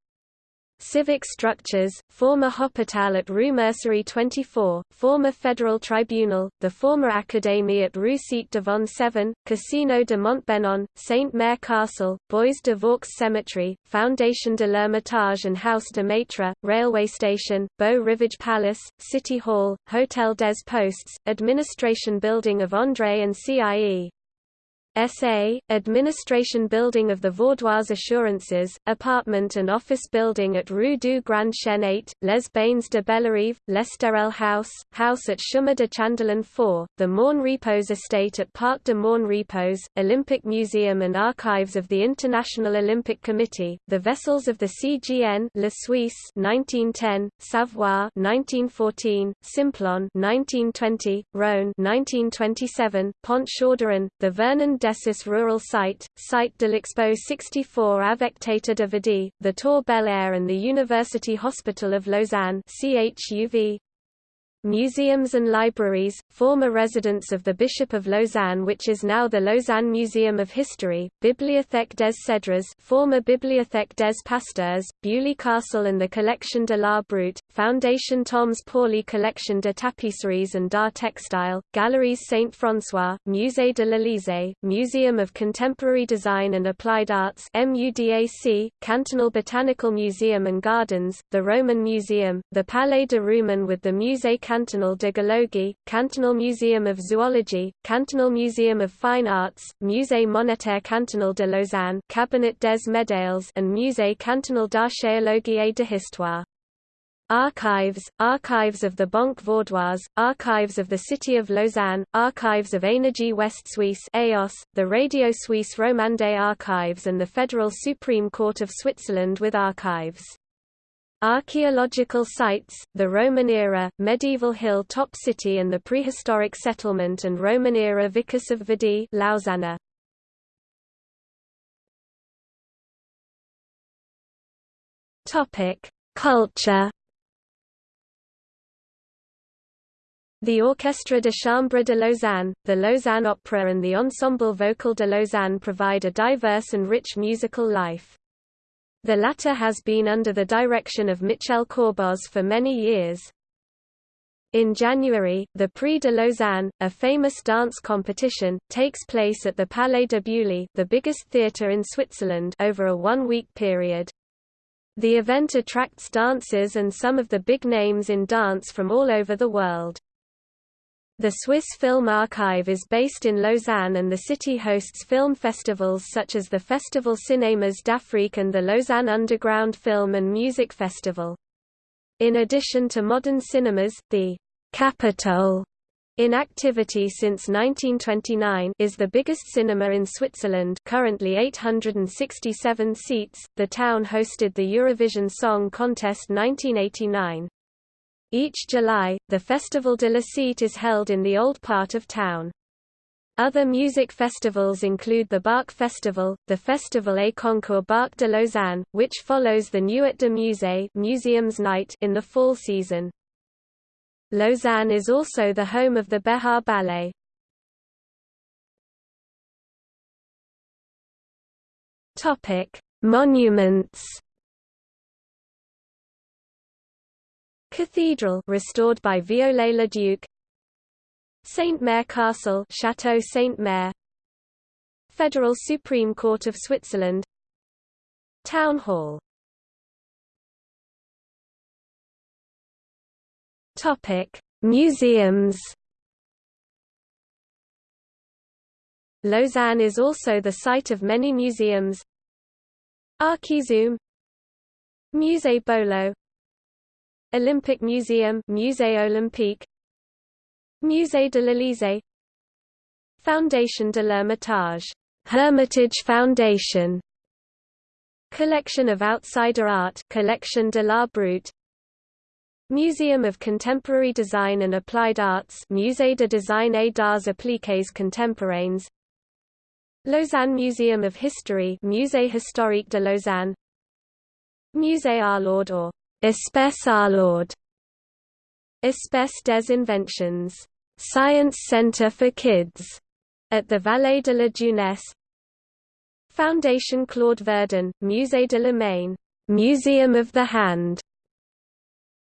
Civic structures, former Hospital at Rue Mercerie 24, former Federal Tribunal, the former Académie at Rue Cite de Vannes 7, Casino de Montbenon, Saint-Maire Castle, Bois de Vaux Cemetery, Foundation de l'Ermitage and House de Maitre, railway station, Beau Rivage Palace, City Hall, Hotel des Postes, administration building of André and CIE, SA, Administration Building of the Vaudoise Assurances, Apartment and Office Building at Rue du Grand Chêne 8, Les Bains de Bellerive, L'Esterel House, House at Chemin de Chandolin 4, the Mon Repos Estate at Parc de Mon Repos, Olympic Museum and Archives of the International Olympic Committee, the Vessels of the CGN Le Suisse 1910, Savoie 1914, Simplon 1920, Rhône 1927, Pont Chauderon, the Vernand Dessus Rural Site, Site de l'Expo 64 Affectate de Vie, the Tour Bel Air and the University Hospital of Lausanne CHUV, Museums and libraries, former residence of the Bishop of Lausanne which is now the Lausanne Museum of History, Bibliothèque des Cèdres former Bibliothèque des Pasteurs, Beaulieu Castle and the Collection de la Brut, Foundation Toms Pauli Collection de Tapisseries and d'Art Textile, Galeries Saint-François, Musée de l'Élysée, Museum of Contemporary Design and Applied Arts MUDAC, Cantonal Botanical Museum and Gardens, the Roman Museum, the Palais de Rumine with the Musée Cantonal de Géologie, Cantonal Museum of Zoology, Cantonal Museum of Fine Arts, Musée Monétaire Cantonal de Lausanne, Cabinet des Médailles and Musée Cantonal d'Archéologie et d'Histoire. Archives, Archives of the Banque Vaudoise, Archives of the City of Lausanne, Archives of Énergie West Suisse AOS, the Radio Suisse Romande Archives and the Federal Supreme Court of Switzerland with archives. Archaeological sites, the Roman era, medieval hill top city and the prehistoric settlement and Roman era Vicus of Vidy Lausanne. Topic: Culture The Orchestre de Chambre de Lausanne, the Lausanne Opera and the Ensemble Vocal de Lausanne provide a diverse and rich musical life. The latter has been under the direction of Michel Corboz for many years. In January, the Prix de Lausanne, a famous dance competition, takes place at the Palais de Beaulieu the biggest theatre in Switzerland over a one-week period. The event attracts dancers and some of the big names in dance from all over the world. The Swiss Film Archive is based in Lausanne and the city hosts film festivals such as the Festival Cinémas d'Afrique and the Lausanne Underground Film and Music Festival. In addition to modern cinemas, the Capitol in activity since 1929 is the biggest cinema in Switzerland currently 867 seats. The town hosted the Eurovision Song Contest 1989. Each July, the Festival de la Cite is held in the old part of town. Other music festivals include the Bach Festival, the Festival et Concours Bach de Lausanne, which follows the Nuit de Musée Museums Night in the fall season. Lausanne is also the home of the Béjart Ballet. Monuments Cathedral restored by Viollet-le-Duc Saint-Maire Castle Chateau Saint-Maire Federal Supreme Court of Switzerland. Town Hall. Topic Museums. Lausanne is also the site of many museums. Archizoom. Musée Bolo Olympic Museum Musée Olympique Musée de l'Élysée Foundation de l'Hermitage Hermitage Foundation Collection of Outsider Art Collection de la Brut Museum of Contemporary Design and Applied Arts Musée de Design et d'Arts Appliqués Contemporains Lausanne Museum of History Musée historique de Lausanne Musée Arlaud or Espace Arlaud Espace des Inventions. Science Center for Kids. At the Vallée de la Jeunesse. Foundation Claude Verdan, Musée de la Main Museum of the Hand.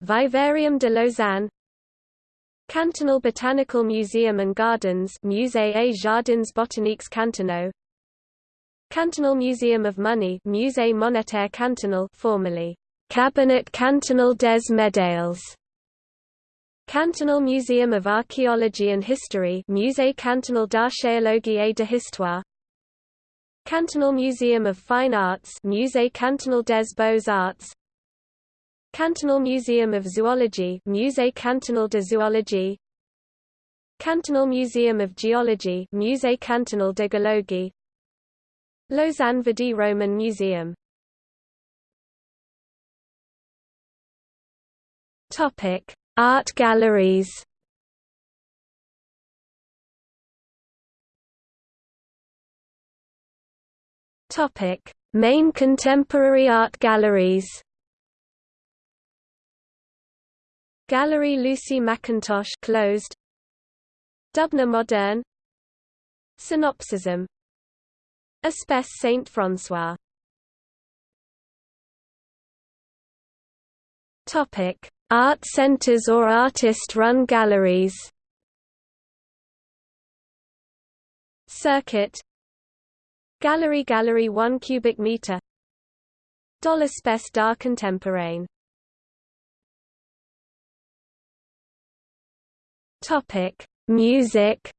Vivarium de Lausanne. Cantonal Botanical Museum and Gardens Musée et Jardins Botaniques Cantonaux. Cantonal Museum of Money Musée Monétaire Cantonal formerly Cabinet Cantonal des Médailles Cantonal Museum of Archaeology and History Musée Cantonal d'Archéologie et de Histoire. Cantonal Museum of Fine Arts Musée Cantonal des Beaux-Arts Cantonal Museum of Zoology Musée Cantonal de Zoologie. Cantonal Museum of Geology Musée Cantonal de Géologie. Lausanne Vidy Roman Museum Topic: Art galleries. Topic: Main contemporary art galleries. Gallery Lucy Mackintosh closed. Dubna Moderne. Synopsism. Espace Saint-François. Topic: Art centers or artist-run galleries. Circuit. Gallery Gallery 1 cubic meter. Dollar Spes d'art contemporain Topic. Music.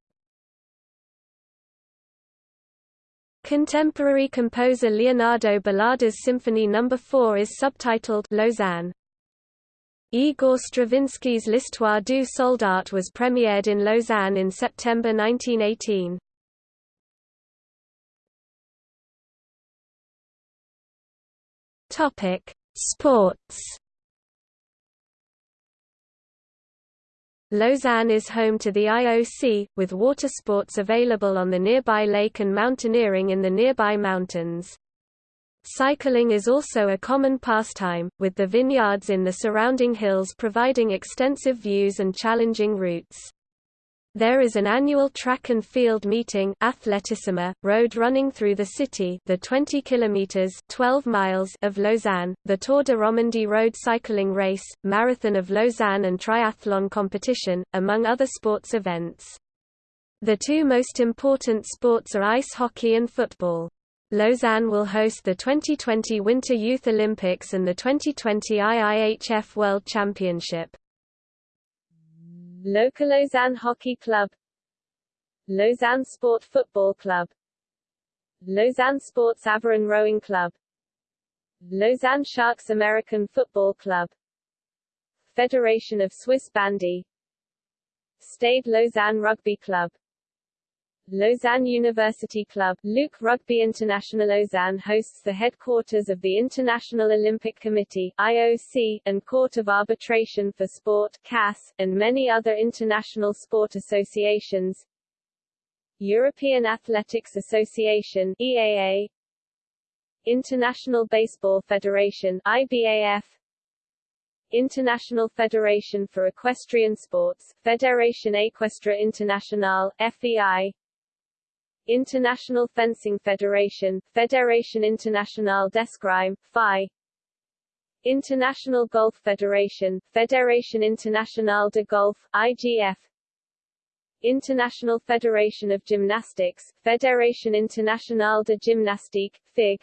Contemporary composer Leonardo Balada's Symphony No. 4 is subtitled Lausanne Igor Stravinsky's L'Histoire du Soldat was premiered in Lausanne in September 1918. Topic: Sports. Lausanne is home to the IOC, with water sports available on the nearby lake and mountaineering in the nearby mountains. Cycling is also a common pastime, with the vineyards in the surrounding hills providing extensive views and challenging routes. There is an annual track and field meeting Athletissima, road running through the city the 20 kilometers 12 miles of Lausanne, the Tour de Romandie road cycling race, Marathon of Lausanne and triathlon competition, among other sports events. The two most important sports are ice hockey and football. Lausanne will host the 2020 Winter Youth Olympics and the 2020 IIHF World Championship. Local Lausanne Hockey Club. Lausanne Sport Football Club. Lausanne Sports Aviron Rowing Club. Lausanne Sharks American Football Club. Federation of Swiss Bandy. Stade Lausanne Rugby Club Lausanne University Club. Luke Rugby International Lausanne hosts the headquarters of the International Olympic Committee IOC, and Court of Arbitration for Sport CAS, and many other international sport associations. European Athletics Association EAA International Baseball Federation IBAF International Federation for Equestrian Sports Fédération Équestre Internationale FEI International Fencing Federation, Fédération Internationale d'Escrime, FI International Golf Federation, Fédération Internationale de Golf, IGF International Federation of Gymnastics, Fédération Internationale de Gymnastique, FIG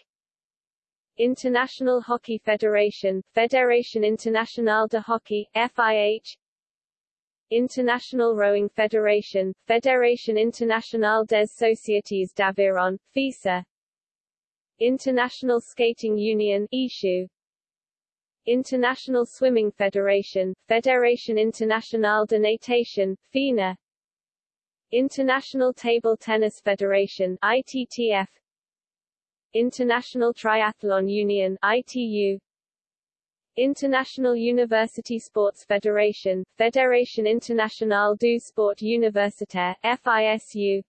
International Hockey Federation, Fédération Internationale de Hockey, FIH International Rowing Federation, Fédération Internationale des Sociétés d'Aviron, FISA. International Skating Union ISU International Swimming Federation, Fédération Internationale de Natation, FINA. International Table Tennis Federation ITTF International Triathlon Union ITU International University Sports Federation, Fédération Internationale du Sport Universitaire FISU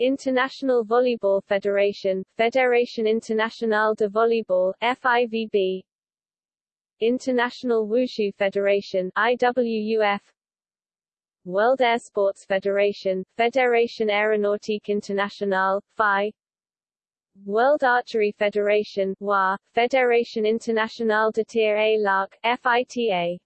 International Volleyball Federation, Fédération Internationale de Volleyball FIVB International Wushu Federation IWUF World Air Sports Federation, Fédération Aéronautique Internationale, FI World Archery Federation WA, Fédération Internationale de Tir à l'Arc, FITA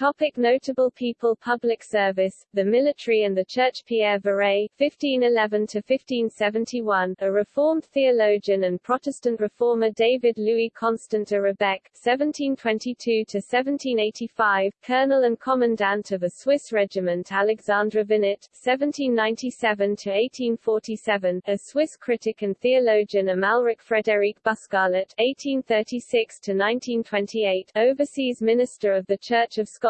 Topic notable people Public service, the military and the church Pierre Viret (1511–1571), a Reformed theologian and Protestant reformer David Louis Constant de Rebecque (1722–1785), colonel and commandant of a Swiss regiment Alexandre Vinet (1797–1847), a Swiss critic and theologian Amalric Frédéric Buscarlet (1836–1928), overseas minister of the Church of Scotland,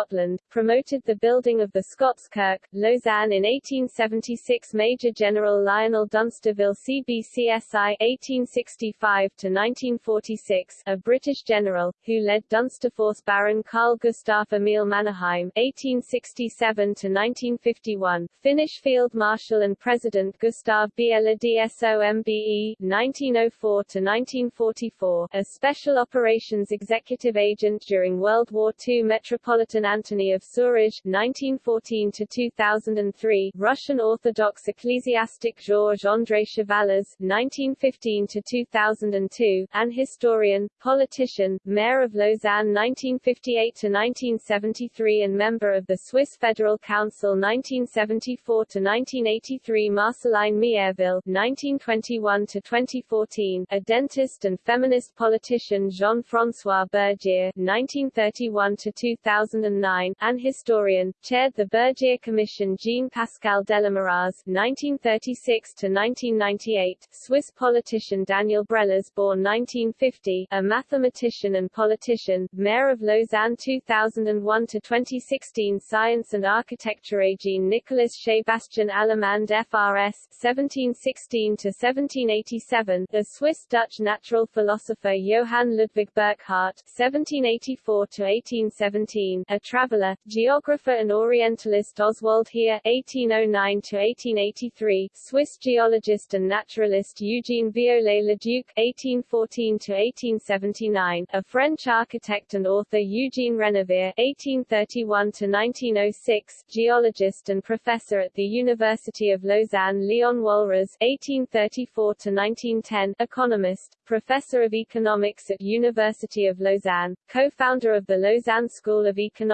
promoted the building of the Scots Kirk, Lausanne in 1876 Major General Lionel Dunsterville CBCSI 1865-1946, a British general, who led Dunsterforce Baron Carl Gustaf Emil Mannerheim 1867-1951, Finnish Field Marshal and President Gustav Biela DSOMBE 1904-1944, a Special Operations Executive Agent during World War II Metropolitan Anthony of Sourozh (1914–2003), Russian Orthodox ecclesiastic Georges André Chevallaz (1915–2002), an historian, politician, mayor of Lausanne 1958–1973, and member of the Swiss Federal Council 1974–1983. Marceline Mièrville (1921–2014), a dentist and feminist politician Jean-François Bergier (1931–2000). 2009, an historian, chaired the Bergier Commission Jean-Pascal Delamuraz (1936–1998), Swiss politician Daniel Brélaz born 1950, a mathematician and politician, mayor of Lausanne 2001–2016 Science and Architecture Jean Nicolas Sebastian Allamand FRS 1716–1787, a Swiss-Dutch natural philosopher Johann Ludwig Burckhardt (1784–1817), a traveller, geographer and Orientalist Oswald Heer (1809–1883), Swiss geologist and naturalist Eugene Viollet-le-Duc (1814–1879), a French architect and author Eugene Renevier (1831–1906), geologist and professor at the University of Lausanne Leon Walras (1834–1910), economist, professor of economics at University of Lausanne, co-founder of the Lausanne School of Economics,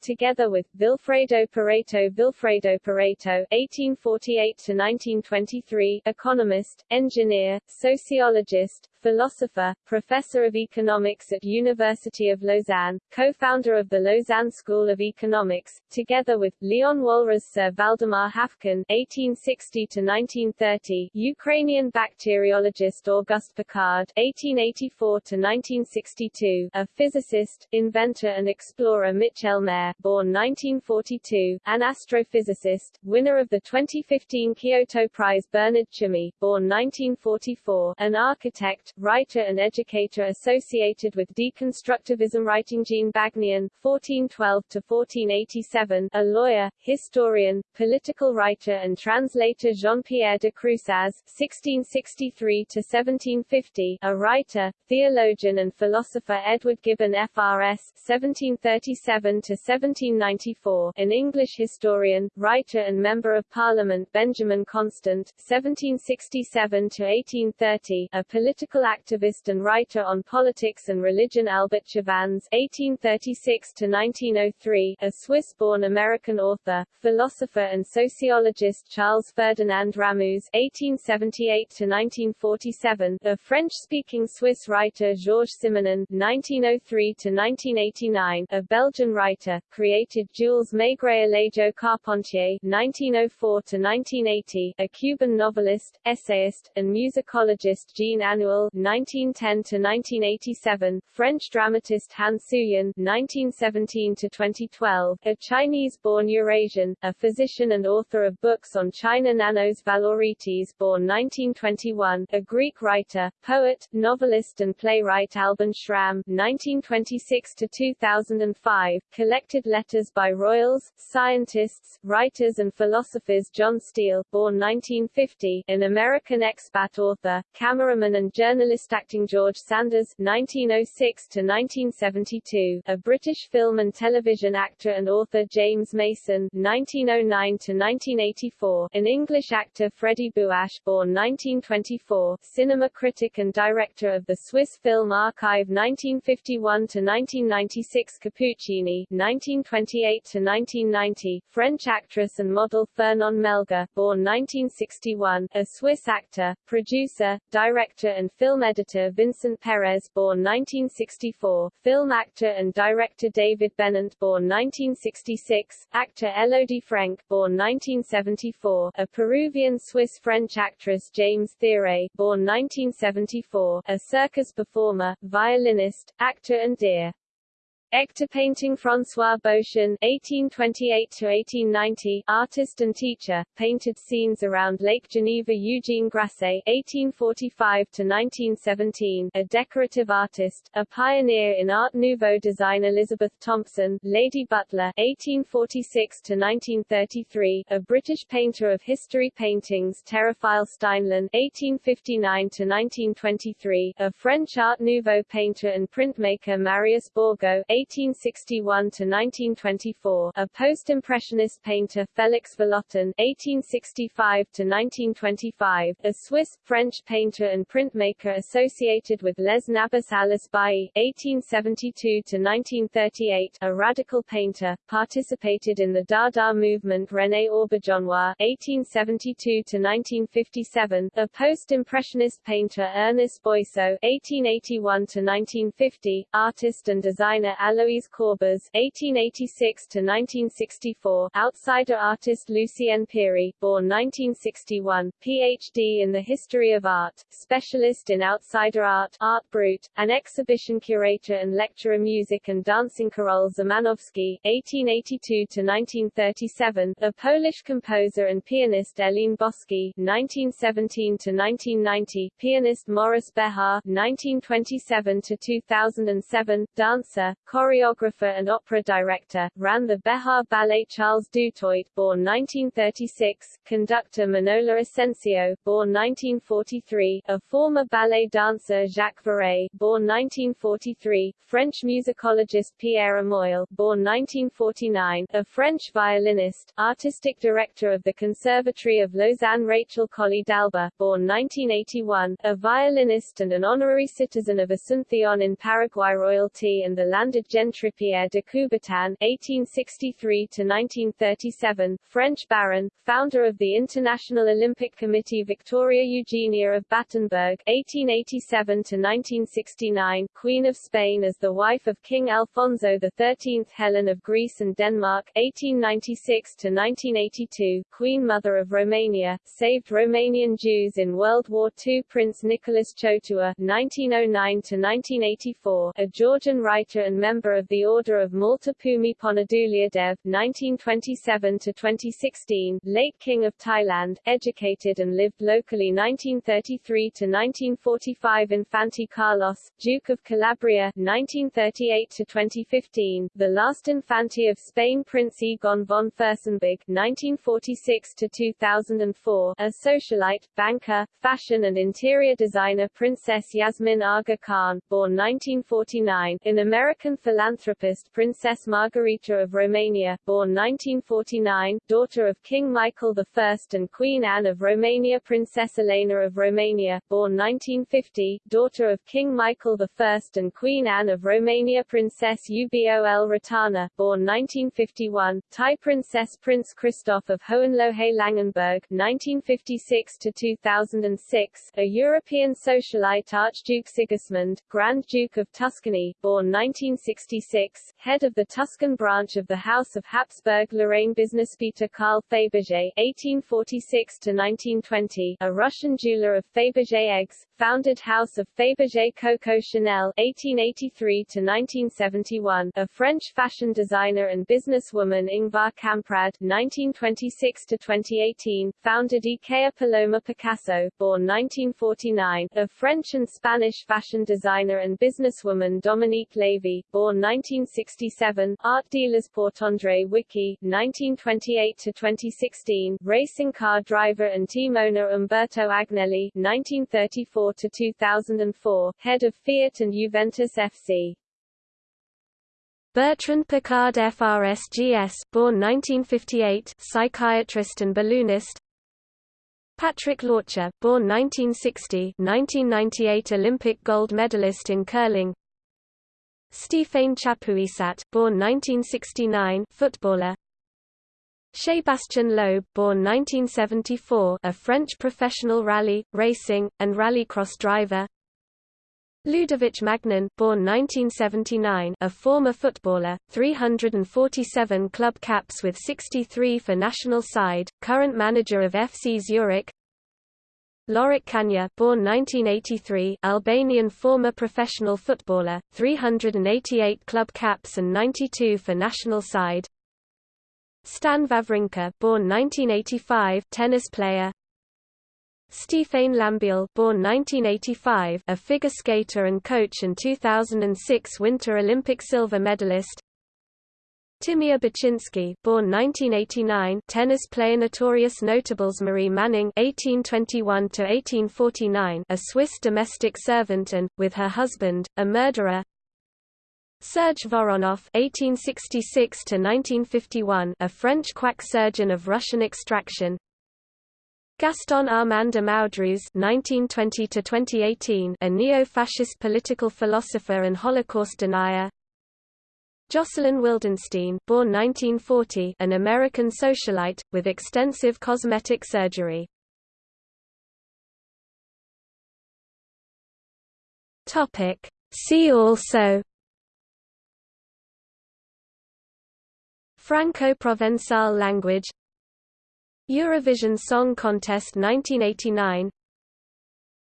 together with Vilfredo Pareto Vilfredo Pareto (1848–1923), economist, engineer, sociologist, philosopher, professor of economics at University of Lausanne, co-founder of the Lausanne School of Economics, together with Leon Walras Sir Valdemar Haffkine (1860–1930), Ukrainian bacteriologist Auguste Piccard (1884–1962), a physicist, inventor and explorer Michel Mayor, born 1942, an astrophysicist, winner of the 2015 Kyoto Prize Bernard Tschumi, born 1944, an architect, writer and educator associated with deconstructivism writing Jean Bagnyon, 1412-1487, a lawyer, historian, political writer and translator Jean-Pierre de Crousaz, 1663-1750, a writer, theologian and philosopher Edward Gibbon FRS, 1737-1794, an English historian, writer and member of Parliament Benjamin Constant, 1767-1830, a political activist and writer on politics and religion Albert Chavannes (1836–1903), a Swiss-born American author, philosopher and sociologist Charles Ferdinand Ramuz (1878–1947), a French-speaking Swiss writer Georges Simenon (1903–1989), a Belgian writer, created Jules Maigret Alejo Carpentier (1904–1980), a Cuban novelist, essayist, and musicologist Jean Anouilh 1910–1987, French dramatist Han Suyin (1917–2012), a Chinese-born Eurasian, a physician and author of books on China Nanos Valaoritis born 1921, a Greek writer, poet, novelist and playwright Alban Schramm (1926–2005), collected letters by royals, scientists, writers and philosophers John Steele born 1950, an American expat author, cameraman and journalist acting George Sanders (1906–1972), a British film and television actor and author James Mason (1909–1984), an English actor Freddie Buache, born 1924, cinema critic and director of the Swiss Film Archive 1951–1996, Capucine (1928–1990), French actress and model Fernand Melgar born 1961, a Swiss actor, producer, director and film editor Vincent Perez born 1964, film actor and director David Bennent born 1966, actor Elodie Frenck born 1974, a Peruvian-Swiss-French actress James Thiérrée born 1974, a circus performer, violinist, actor and deer. Ector painting François Beauchamp (1828–1890), artist and teacher, painted scenes around Lake Geneva. Eugene Grasset (1845–1917), a decorative artist, a pioneer in Art Nouveau design. Elizabeth Thompson, Lady Butler (1846–1933), a British painter of history paintings. Théophile Steinlen (1859–1923), a French Art Nouveau painter and printmaker. Marius Borgeaud 1861–1924, a post-impressionist painter Félix Vallotton (1865–1925), a Swiss-French painter and printmaker associated with Les Nabis Alice Bailly (1872–1938), a radical painter, participated in the Dada movement René Auberjonois (1872–1957), a post-impressionist painter Ernest Boiceau (1881–1950), artist and designer Alois Corbaz (1886–1964), outsider artist Lucienne Peiry, born 1961, Ph.D. in the history of art, specialist in outsider art, art brut, an exhibition curator and lecturer music and dancing Karol Szymanowski (1882–1937), a Polish composer and pianist Eline Boski (1917–1990), pianist Maurice Béjart (1927–2007), dancer, choreographer and opera director, ran the Béjart Ballet Charles Dutoit, born 1936, conductor Manola Asensio, born 1943, a former ballet dancer Jacques Verret, born 1943, French musicologist Pierre Amoyal, born 1949, a French violinist, artistic director of the Conservatory of Lausanne Rachel Kolly d'Alba, born 1981, a violinist and an honorary citizen of Asunción in Paraguay royalty and the landed gentry Pierre de Coubertin (1863–1937), French baron, founder of the International Olympic Committee Victoria Eugenia of Battenberg (1887–1969), Queen of Spain as the wife of King Alfonso XIII, Helen of Greece and Denmark (1896–1982), Queen Mother of Romania, saved Romanian Jews in World War II, Prince Nicholas Chkotua (1909–1984), a Georgian writer and member of the Order of Malta Bhumibol Adulyadej (1927–2016), late King of Thailand, educated and lived locally 1933–1945. Infante Carlos, Duke of Calabria, 1938–2015, the last Infante of Spain, Prince Egon von Fürstenberg, 1946–2004, a socialite, banker, fashion and interior designer Princess Yasmin Aga Khan, born 1949, an American philanthropist Princess Margarita of Romania, born 1949, daughter of King Michael I and Queen Anne of Romania Princess Elena of Romania, born 1950, daughter of King Michael I and Queen Anne of Romania Princess Ubol Ratana, born 1951, Thai Princess Prince Christoph of Hohenlohe-Langenburg 1956–2006, a European socialite Archduke Sigismund, Grand Duke of Tuscany, born 1966, head of the Tuscan branch of the House of Habsburg-Lorraine Business Peter Karl Fabergé 1846–1920, a Russian jeweler of Fabergé eggs, founded House of Fabergé Coco Chanel 1883–1971, a French fashion designer and businesswoman Ingvar Kamprad 1926–2018, founded Ikea Paloma Picasso, born 1949, a French and Spanish fashion designer and businesswoman Dominique Levy, born 1967, art dealers Portandre Wicky, 1928–2016, racing car driver and team owner Umberto Agnelli, 1934–2004, head of Fiat and Juventus FC. Bertrand Piccard FRSGS, born 1958, psychiatrist and balloonist. Patrick Lörtscher, born 1960, 1998 Olympic gold medalist in curling. Stéphane Chapuisat, born 1969, footballer. Sébastien Loeb, born 1974, a French professional rally, racing, and rallycross driver. Ludovic Magnin, born 1979, a former footballer, 347 club caps with 63 for national side, current manager of FC Zurich. Lorik Cana, born 1983, Albanian former professional footballer, 388 club caps and 92 for national side. Stan Wawrinka, born 1985, tennis player. Stéphane Lambiel, born 1985, a figure skater and coach and 2006 Winter Olympic silver medalist. Timea Bacsinszky, born 1989, tennis player notorious notables Marie Manning (1821–1849), a Swiss domestic servant and, with her husband, a murderer. Serge Voronoff (1866–1951), a French quack surgeon of Russian extraction. Gaston Armand de Maudrouz (1920–2018), a neo-fascist political philosopher and Holocaust denier. Jocelyn Wildenstein, born 1940, an American socialite with extensive cosmetic surgery. See also Franco-Provençal language Eurovision Song Contest 1989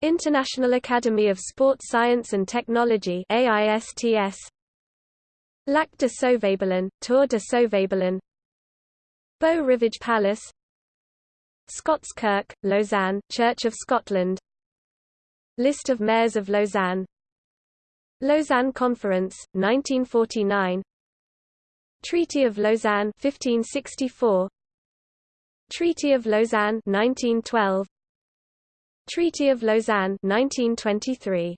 International Academy of Sport Science and Technology AISTS Lac de Sauvabelin, Tour de Sauvabelin Beau Rivage Palace Scots Kirk, Lausanne, Church of Scotland List of mayors of Lausanne Lausanne Conference, 1949 Treaty of Lausanne 1564 Treaty of Lausanne 1912 Treaty of Lausanne 1923